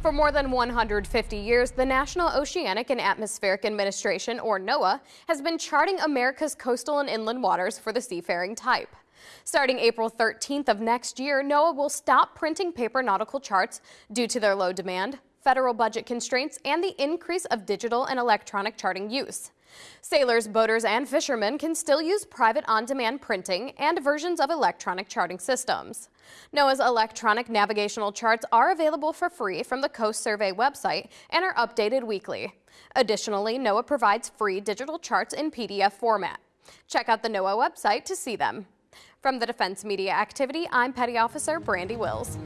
For more than 150 years, the National Oceanic and Atmospheric Administration, or NOAA, has been charting America's coastal and inland waters for the seafaring type. Starting April 13th of next year, NOAA will stop printing paper nautical charts due to their low demand, federal budget constraints, and the increase of digital and electronic charting use. Sailors, boaters, and fishermen can still use private on-demand printing and versions of electronic charting systems. NOAA's electronic navigational charts are available for free from the Coast Survey website and are updated weekly. Additionally, NOAA provides free digital charts in PDF format. Check out the NOAA website to see them. From the Defense Media Activity, I'm Petty Officer Brandi Wills.